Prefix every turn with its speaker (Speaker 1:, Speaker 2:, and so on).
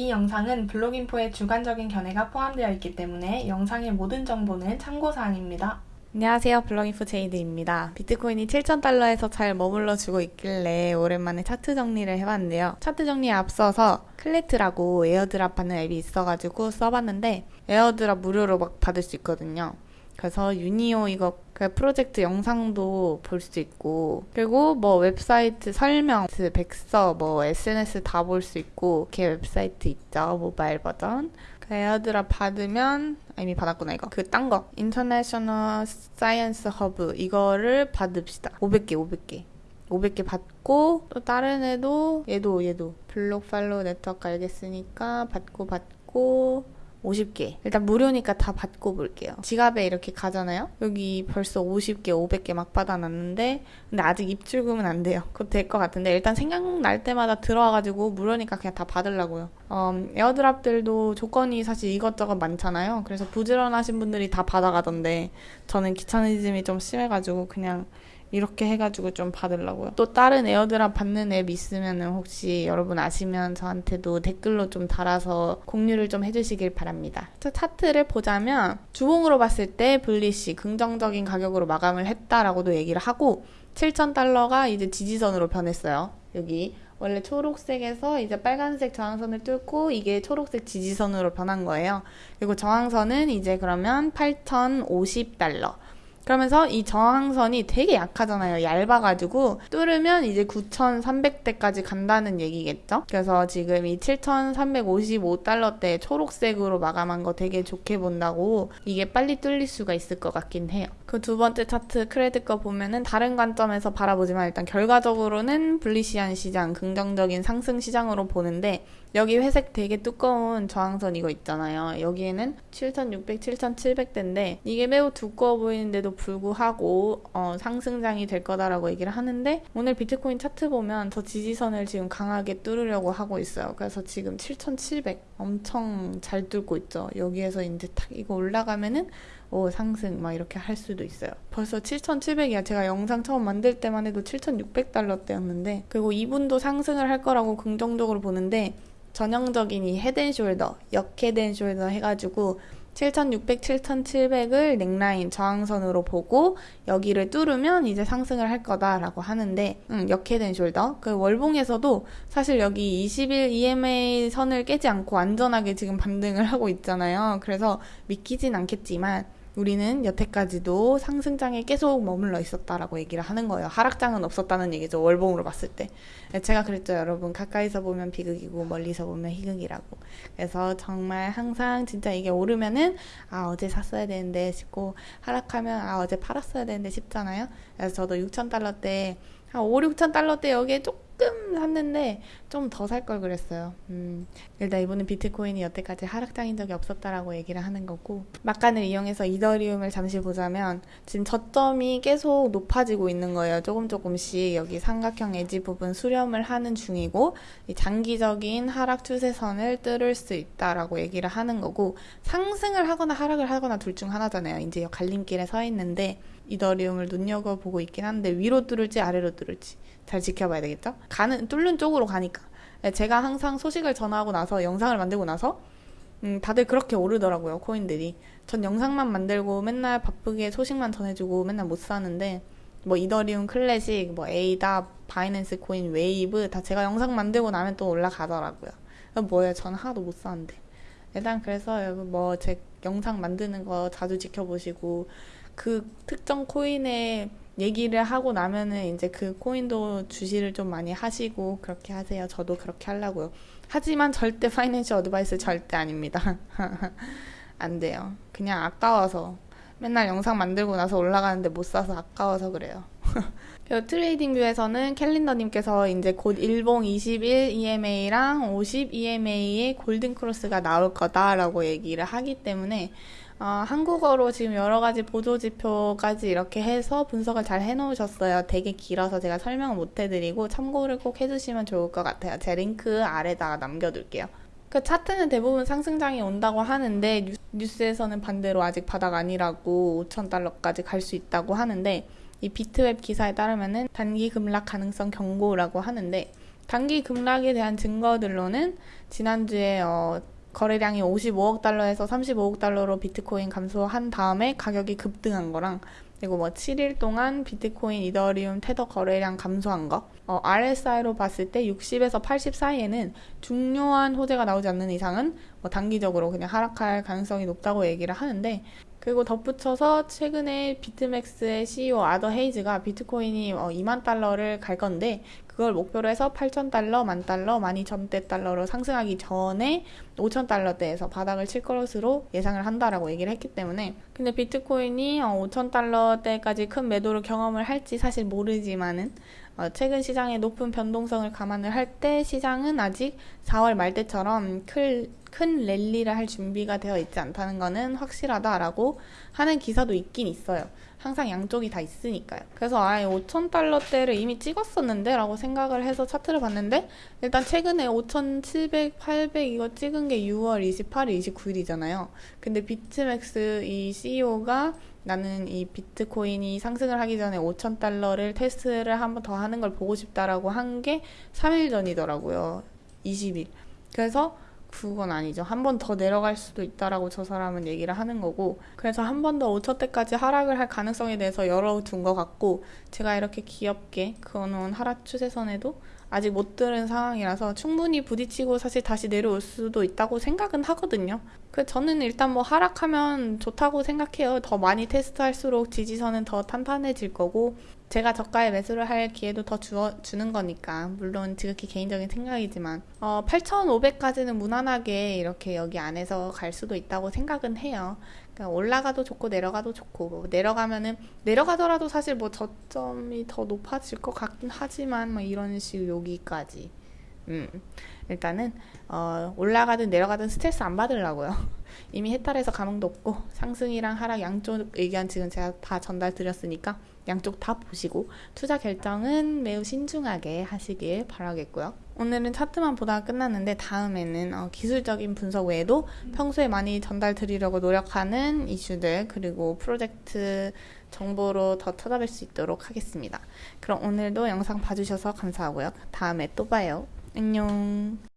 Speaker 1: 이 영상은 블록인포의 주관적인 견해가 포함되어 있기 때문에 영상의 모든 정보는 참고사항입니다.
Speaker 2: 안녕하세요. 블록인포 제이드입니다. 비트코인이 7,000달러에서 잘 머물러 주고 있길래 오랜만에 차트 정리를 해봤는데요. 차트 정리에 앞서서 클래트라고 airdrop 받는 앱이 있어가지고 써봤는데 airdrop 무료로 막 받을 수 있거든요. 그래서 유니오 이거 그 프로젝트 영상도 볼 수 있고 그리고 뭐 웹사이트 설명, 백서, 뭐 SNS 다 볼 수 있고 이렇게 웹사이트 있죠 모바일 버전. 그 airdrop 받으면 아, 이미 받았구나 이거. 그 딴 거. International Science Hub 이거를 받읍시다. 500개 500개. 500개 받고 또 다른 애도 얘도 얘도. Block Follow Network 알겠으니까 받고 받고 50개. 일단 무료니까 다 받고 볼게요. 지갑에 이렇게 가잖아요? 여기 벌써 50개, 500개 막 받아놨는데, 근데 아직 입출금은 안 돼요. 그것 될것 같은데, 일단 생각날 때마다 들어와가지고 무료니까 그냥 다 받으려고요. 음, airdrop들도 조건이 사실 이것저것 많잖아요. 그래서 부지런하신 분들이 다 받아가던데, 저는 귀차니즘이 좀 심해가지고 그냥 이렇게 해가지고 좀 받으려고요. 또 다른 airdrop 받는 앱 있으면 혹시 여러분 아시면 저한테도 댓글로 좀 달아서 공유를 좀 해주시길 바랍니다. 차트를 보자면 주봉으로 봤을 때 bullish 긍정적인 가격으로 마감을 했다라고도 얘기를 하고 7,000달러가 이제 지지선으로 변했어요. 여기 원래 초록색에서 이제 빨간색 저항선을 뚫고 이게 초록색 지지선으로 변한 거예요. 그리고 저항선은 이제 그러면 8,050달러. 그러면서 이 저항선이 되게 약하잖아요. 얇아가지고 뚫으면 이제 9,300대까지 간다는 얘기겠죠? 그래서 지금 이 7,355달러대 초록색으로 마감한 거 되게 좋게 본다고 이게 빨리 뚫릴 수가 있을 것 같긴 해요. 그 두 번째 차트 크레딧 거 보면은 다른 관점에서 바라보지만 일단 결과적으로는 블리시안 시장, 긍정적인 상승 시장으로 보는데 여기 회색 되게 두꺼운 저항선 이거 있잖아요. 여기에는 7,600, 7,700대인데 이게 매우 두꺼워 보이는데도 불구하고 어, 상승장이 될 거다라고 얘기를 하는데 오늘 비트코인 차트 보면 저 지지선을 지금 강하게 뚫으려고 하고 있어요. 그래서 지금 7,700 엄청 잘 뚫고 있죠. 여기에서 이제 탁 이거 올라가면은 오, 상승 막 이렇게 할 수도 있어요. 벌써 7,700이야. 제가 영상 처음 만들 때만 해도 7,600달러대였는데 그리고 이분도 상승을 할 거라고 긍정적으로 보는데 전형적인 이 헤드앤숄더, 역헤드앤숄더 해가지고 7,600, 7,700을 넥라인 저항선으로 보고 여기를 뚫으면 이제 상승을 할 거다라고 하는데 음, 역헤드앤숄더 그 월봉에서도 사실 여기 20일 EMA 선을 깨지 않고 안전하게 지금 반등을 하고 있잖아요. 그래서 믿기진 않겠지만 우리는 여태까지도 상승장에 계속 머물러 있었다라고 얘기를 하는 거예요. 하락장은 없었다는 얘기죠. 월봉으로 봤을 때. 네, 제가 그랬죠, 여러분. 가까이서 보면 비극이고 멀리서 보면 희극이라고. 그래서 정말 항상 진짜 이게 오르면은 아 어제 샀어야 되는데 싶고 하락하면 아 어제 팔았어야 되는데 싶잖아요. 그래서 저도 6천 달러 때 한 5, 6천 달러 때 여기에 조금 샀는데 좀 더 살 걸 그랬어요. 음, 일단 이번엔 비트코인이 여태까지 하락장인 적이 없었다라고 얘기를 하는 거고 막간을 이용해서 이더리움을 잠시 보자면 지금 저점이 계속 높아지고 있는 거예요. 조금 조금씩 여기 삼각형 에지 부분 수렴을 하는 중이고 장기적인 하락 추세선을 뚫을 수 있다라고 얘기를 하는 거고 상승을 하거나 하락을 하거나 둘 중 하나잖아요. 이제 갈림길에 서 있는데 이더리움을 눈여겨보고 있긴 한데 위로 뚫을지 아래로 뚫을지 잘 지켜봐야 되겠죠? 가는 뚫는 쪽으로 가니까. 네, 제가 항상 소식을 전하고 나서 영상을 만들고 나서 음, 다들 그렇게 오르더라고요 코인들이. 전 영상만 만들고 맨날 바쁘게 소식만 전해주고 맨날 못 사는데 뭐 이더리움 클래식 뭐 에이다 바이낸스 코인 웨이브 다 제가 영상 만들고 나면 또 올라가더라고요. 뭐예요? 전 하나도 못 사는데. 일단 그래서 뭐 제 영상 만드는 거 자주 지켜보시고 그 특정 코인의 얘기를 하고 나면은 이제 그 코인도 주시를 좀 많이 하시고 그렇게 하세요. 저도 그렇게 하려고요. 하지만 절대 financial advice 절대 아닙니다. 안 돼요. 그냥 아까워서 맨날 영상 만들고 나서 올라가는데 못 사서 아까워서 그래요. TradingView에서는 캘린더님께서 이제 곧 일봉 21 EMA랑 50 EMA의 골든 크로스가 나올 거다라고 얘기를 하기 때문에 어, 한국어로 지금 여러 가지 보조 지표까지 이렇게 해서 분석을 잘 해놓으셨어요. 되게 길어서 제가 설명을 못 해드리고 참고를 꼭 해주시면 좋을 것 같아요. 제 링크 아래다가 남겨둘게요. 그 차트는 대부분 상승장이 온다고 하는데 뉴스에서는 반대로 아직 바닥 아니라고 5천달러까지 갈 수 있다고 하는데 이 비트웹 기사에 따르면은 단기 급락 가능성 경고라고 하는데 단기 급락에 대한 증거들로는 지난주에 어, 거래량이 55억 달러에서 35억 달러로 비트코인 감소한 다음에 가격이 급등한 거랑 그리고 뭐 7일 동안 비트코인, 이더리움, 테더 거래량 감소한 거. 어, RSI로 봤을 때 60에서 80 사이에는 중요한 호재가 나오지 않는 이상은 뭐 단기적으로 그냥 하락할 가능성이 높다고 얘기를 하는데 그리고 덧붙여서 최근에 비트맥스의 CEO 아더 헤이즈가 비트코인이 어, 2만 달러를 갈 건데 그걸 목표로 해서 8천 달러, 만 달러, 12,000대 달러로 상승하기 전에 5천 달러대에서 바닥을 칠 것으로 예상을 한다라고 얘기를 했기 때문에 근데 비트코인이 어, 5천 달러대까지 큰 매도를 경험을 할지 사실 모르지만은 어, 최근 시장의 높은 변동성을 감안을 할 때 시장은 아직 4월 말 때처럼 큰, 큰 랠리를 할 준비가 되어 있지 않다는 것은 확실하다라고 하는 기사도 있긴 있어요. 항상 양쪽이 다 있으니까요. 그래서 아예 5천 달러대를 이미 찍었었는데 라고 생각을 해서 차트를 봤는데 일단 최근에 5,700, 800 이거 찍은 게 6월 28일, 29일이잖아요. 근데 비트맥스 이 CEO가 나는 이 비트코인이 상승을 하기 전에 5천 달러를 테스트를 한번 더 하는 걸 보고 싶다라고 한 게 3일 전이더라고요. 20일. 그래서 그건 아니죠. 한 번 더 내려갈 수도 있다라고 저 사람은 얘기를 하는 거고. 그래서 한 번 더 5천 대까지 하락을 할 가능성에 대해서 열어둔 것 같고, 제가 이렇게 귀엽게 그어놓은 하락 추세선에도 아직 못 들은 상황이라서 충분히 부딪히고 사실 다시 내려올 수도 있다고 생각은 하거든요. 그 저는 일단 뭐 하락하면 좋다고 생각해요. 더 많이 테스트할수록 지지선은 더 탄탄해질 거고 제가 저가에 매수를 할 기회도 더 주어, 주는 거니까 물론 지극히 개인적인 생각이지만 어, 8,500까지는 무난하게 이렇게 여기 안에서 갈 수도 있다고 생각은 해요. 그러니까 올라가도 좋고 내려가도 좋고 뭐 내려가면은 내려가더라도 사실 뭐 저점이 더 높아질 것 같긴 하지만 뭐 이런 식 여기까지 음 일단은 어, 올라가든 내려가든 스트레스 안 받으려고요. 이미 해탈해서 감흥도 없고 상승이랑 하락 양쪽 의견 지금 제가 다 전달 드렸으니까 양쪽 다 보시고 투자 결정은 매우 신중하게 하시길 바라겠고요. 오늘은 차트만 보다가 끝났는데 다음에는 어, 기술적인 분석 외에도 평소에 많이 전달 드리려고 노력하는 이슈들 그리고 프로젝트 정보로 더 찾아뵐 수 있도록 하겠습니다. 그럼 오늘도 영상 봐주셔서 감사하고요. 다음에 또 봐요. 안녕.